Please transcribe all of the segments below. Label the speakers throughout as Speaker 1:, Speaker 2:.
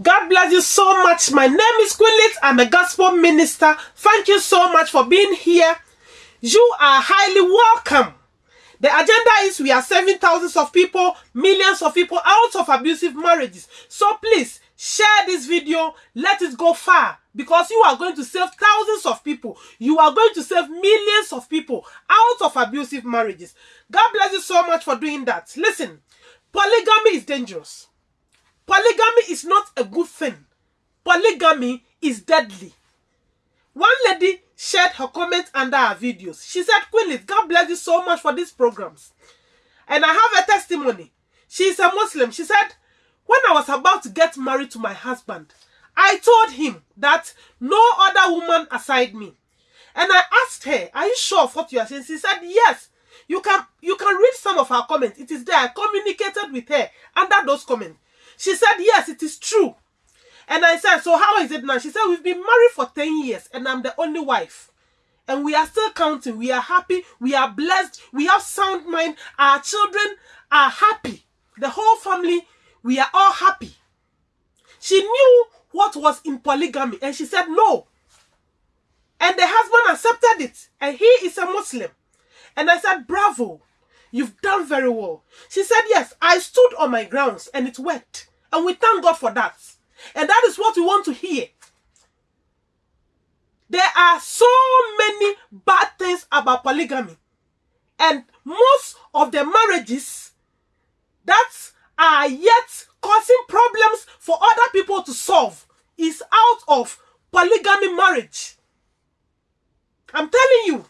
Speaker 1: God bless you so much. My name is Queen Lit. I'm a gospel minister. Thank you so much for being here. You are highly welcome. The agenda is we are saving thousands of people, millions of people out of abusive marriages. So please share this video. Let it go far because you are going to save thousands of people. You are going to save millions of people out of abusive marriages. God bless you so much for doing that. Listen, polygamy is dangerous. Polygamy is not a good thing. Polygamy is deadly. One lady shared her comment under our videos. She said, Queen God bless you so much for these programs. And I have a testimony. She is a Muslim. She said, when I was about to get married to my husband, I told him that no other woman aside me. And I asked her, are you sure of what you are saying? She said, yes. You can, you can read some of her comments. It is there. I communicated with her under those comments. She said, yes, it is true. And I said, so how is it now? She said, we've been married for 10 years and I'm the only wife. And we are still counting. We are happy. We are blessed. We have sound mind. Our children are happy. The whole family, we are all happy. She knew what was in polygamy and she said no. And the husband accepted it. And he is a Muslim. And I said, bravo. You've done very well. She said, yes, I stood on my grounds and it worked. And we thank God for that. And that is what we want to hear. There are so many bad things about polygamy. And most of the marriages that are yet causing problems for other people to solve is out of polygamy marriage. I'm telling you.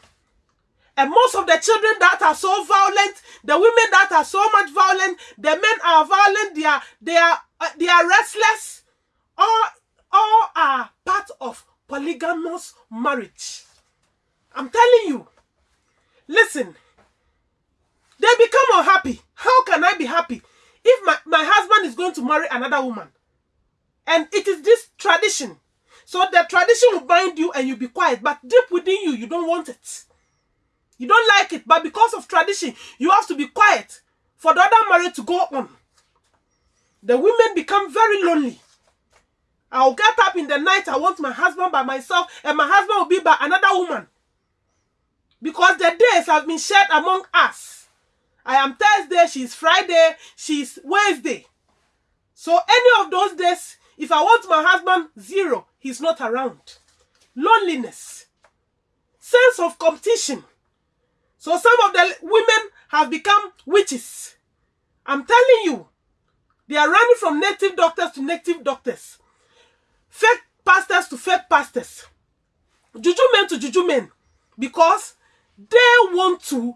Speaker 1: And most of the children that are so violent, the women that are so much violent, the men are violent, they are they are uh, they are restless. All all are part of polygamous marriage. I'm telling you. Listen. They become unhappy. How can I be happy if my, my husband is going to marry another woman? And it is this tradition. So the tradition will bind you and you be quiet. But deep within you, you don't want it. You don't like it, but because of tradition, you have to be quiet for the other marriage to go on. The women become very lonely. I'll get up in the night, I want my husband by myself, and my husband will be by another woman. Because the days have been shared among us. I am Thursday, she's Friday, she's Wednesday. So any of those days, if I want my husband, zero, he's not around. Loneliness. Sense of competition. So some of the women have become witches. I'm telling you, they are running from native doctors to native doctors. Fake pastors to fake pastors. Juju men to juju men. Because they want to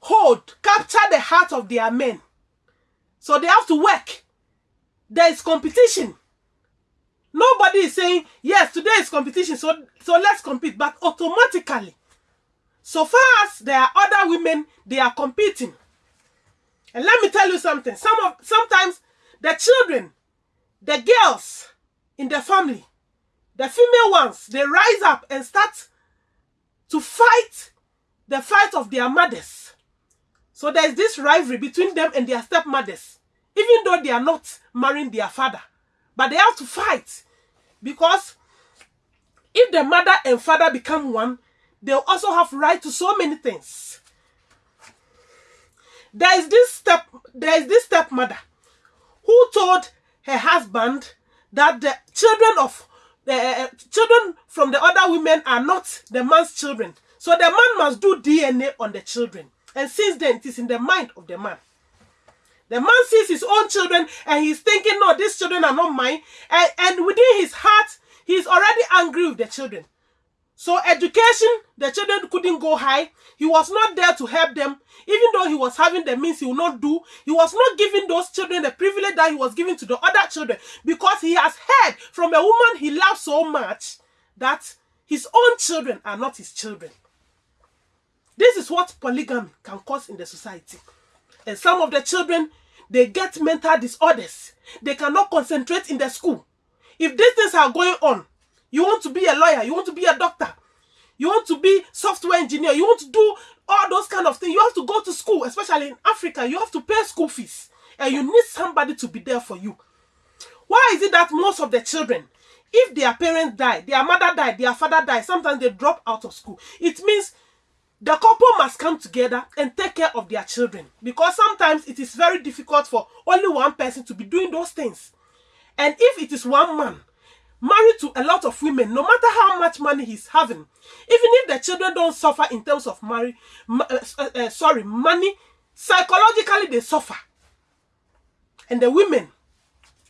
Speaker 1: hold, capture the heart of their men. So they have to work. There is competition. Nobody is saying, yes, today is competition, so, so let's compete. But automatically, so far as there are other women, they are competing. And let me tell you something. Some of sometimes the children, the girls in the family, the female ones, they rise up and start to fight the fight of their mothers. So there's this rivalry between them and their stepmothers, even though they are not marrying their father. But they have to fight because if the mother and father become one, they also have right to so many things. There is this step, there is this stepmother who told her husband that the children of the uh, children from the other women are not the man's children. So the man must do DNA on the children. And since then, it is in the mind of the man. The man sees his own children and he's thinking, no, these children are not mine. And, and within his heart, he's already angry with the children. So education, the children couldn't go high. He was not there to help them. Even though he was having the means he would not do, he was not giving those children the privilege that he was giving to the other children because he has heard from a woman he loves so much that his own children are not his children. This is what polygamy can cause in the society. And some of the children, they get mental disorders. They cannot concentrate in the school. If these things are going on, you want to be a lawyer, you want to be a doctor, you want to be software engineer, you want to do all those kind of things. You have to go to school, especially in Africa, you have to pay school fees. And you need somebody to be there for you. Why is it that most of the children, if their parents die, their mother died, their father died, sometimes they drop out of school? It means the couple must come together and take care of their children because sometimes it is very difficult for only one person to be doing those things. And if it is one man married to a lot of women, no matter how much money he's having, even if the children don't suffer in terms of uh, uh, uh, sorry, money, psychologically they suffer. And the women,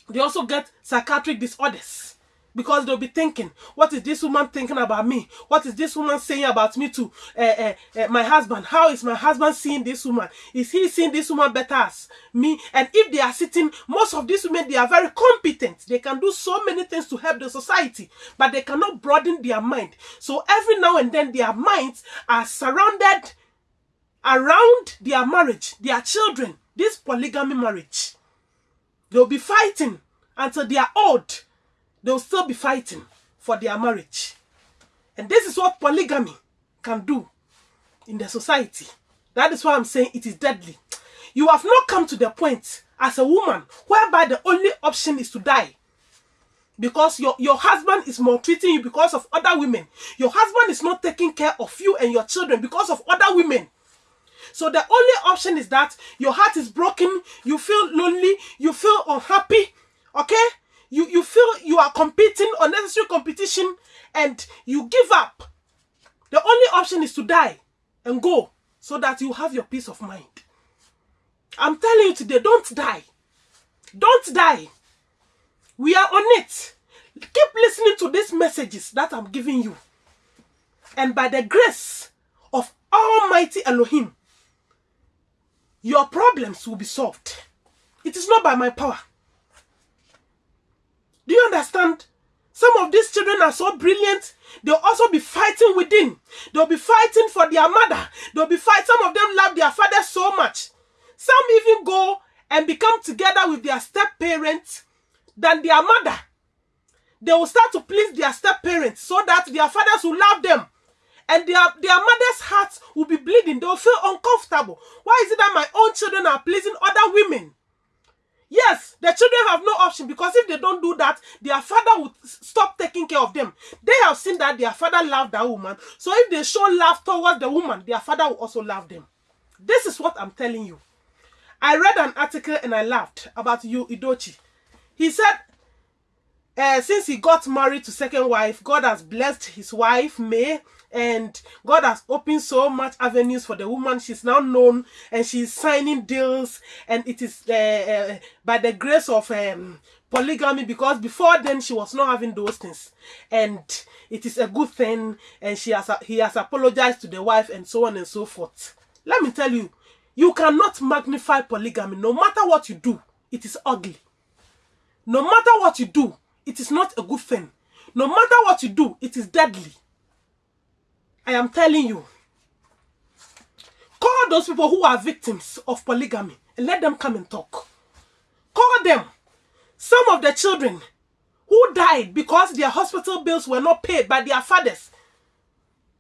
Speaker 1: they also get psychiatric disorders because they'll be thinking, what is this woman thinking about me? What is this woman saying about me to uh, uh, uh, my husband? How is my husband seeing this woman? Is he seeing this woman better as me? And if they are sitting, most of these women, they are very competent. They can do so many things to help the society, but they cannot broaden their mind. So every now and then, their minds are surrounded around their marriage, their children, this polygamy marriage. They'll be fighting until they are old they'll still be fighting for their marriage. And this is what polygamy can do in the society. That is why I'm saying it is deadly. You have not come to the point as a woman whereby the only option is to die. Because your, your husband is maltreating you because of other women. Your husband is not taking care of you and your children because of other women. So the only option is that your heart is broken, you feel lonely, you feel unhappy, okay? you, you feel you are competing, unnecessary competition, and you give up. The only option is to die and go so that you have your peace of mind. I'm telling you today, don't die. Don't die. We are on it. Keep listening to these messages that I'm giving you. And by the grace of Almighty Elohim, your problems will be solved. It is not by my power. Do you understand? Some of these children are so brilliant. They'll also be fighting within. They'll be fighting for their mother. They'll be fighting. Some of them love their father so much. Some even go and become together with their step parents than their mother. They will start to please their step parents so that their fathers will love them. And their, their mother's hearts will be bleeding. They'll feel uncomfortable. Why is it that my own children are pleasing other women? Yes, the children have no option because if they don't do that, their father would stop taking care of them. They have seen that their father loved that woman. So if they show love towards the woman, their father will also love them. This is what I'm telling you. I read an article and I laughed about Yul Edochie. He said, uh, since he got married to second wife, God has blessed his wife, May, and God has opened so much avenues for the woman. She's now known and she's signing deals, and it is uh, uh, by the grace of um, polygamy because before then she was not having those things, and it is a good thing. And she has he has apologized to the wife and so on and so forth. Let me tell you, you cannot magnify polygamy. No matter what you do, it is ugly. No matter what you do, it is not a good thing. No matter what you do, it is deadly. I am telling you. Call those people who are victims of polygamy and let them come and talk. Call them. Some of the children who died because their hospital bills were not paid by their fathers.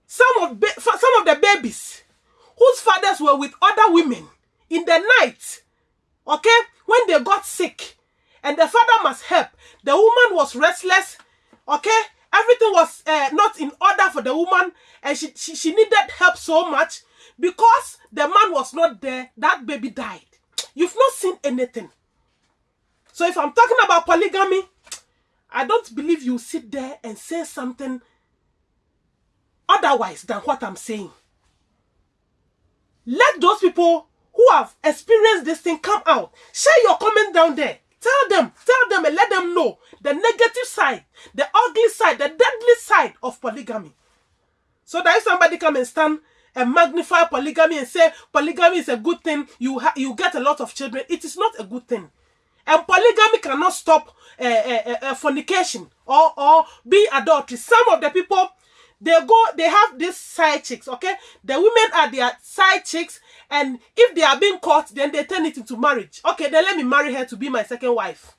Speaker 1: Some of, some of the babies whose fathers were with other women in the night, okay, when they got sick and the father must help. The woman was restless, okay, everything was uh, not in order for the woman and she, she, she needed help so much because the man was not there that baby died. You've not seen anything. So if i'm talking about polygamy i don't believe you sit there and say something otherwise than what i'm saying. Let those people who have experienced this thing come out. Share your comment down there Tell them, tell them and let them know the negative side, the ugly side, the deadly side of polygamy. So that if somebody come and stand and magnify polygamy and say polygamy is a good thing, you you get a lot of children, it is not a good thing. And polygamy cannot stop uh, uh, uh, fornication or, or be adultery. Some of the people, they go, they have these side chicks, okay? The women are their side chicks and if they are being caught, then they turn it into marriage. Okay, then let me marry her to be my second wife.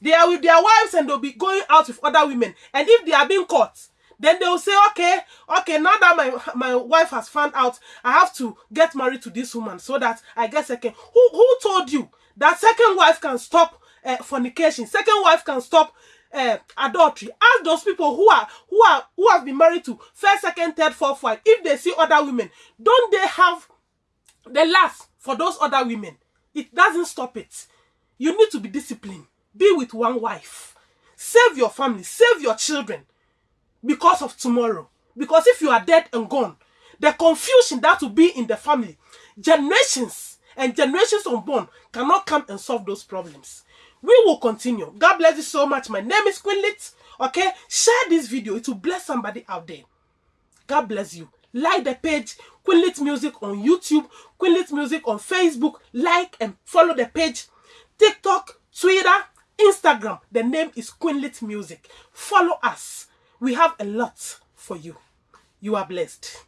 Speaker 1: They are with their wives and they'll be going out with other women. And if they are being caught, then they'll say, okay, okay, now that my my wife has found out, I have to get married to this woman so that I get second. Who who told you that second wife can stop uh, fornication. Second wife can stop uh, adultery. Ask those people who are who are who have been married to first, second, third, fourth wife. If they see other women, don't they have the last for those other women? It doesn't stop it. You need to be disciplined. Be with one wife. Save your family. Save your children because of tomorrow. Because if you are dead and gone, the confusion that will be in the family, generations and generations unborn cannot come and solve those problems. We will continue. God bless you so much. My name is Queen Lit. Okay, share this video. It will bless somebody out there. God bless you. Like the page Queen Lit Music on YouTube, Queen Lit Music on Facebook. Like and follow the page. TikTok, Twitter, Instagram. The name is Queen Lit Music. Follow us. We have a lot for you. You are blessed.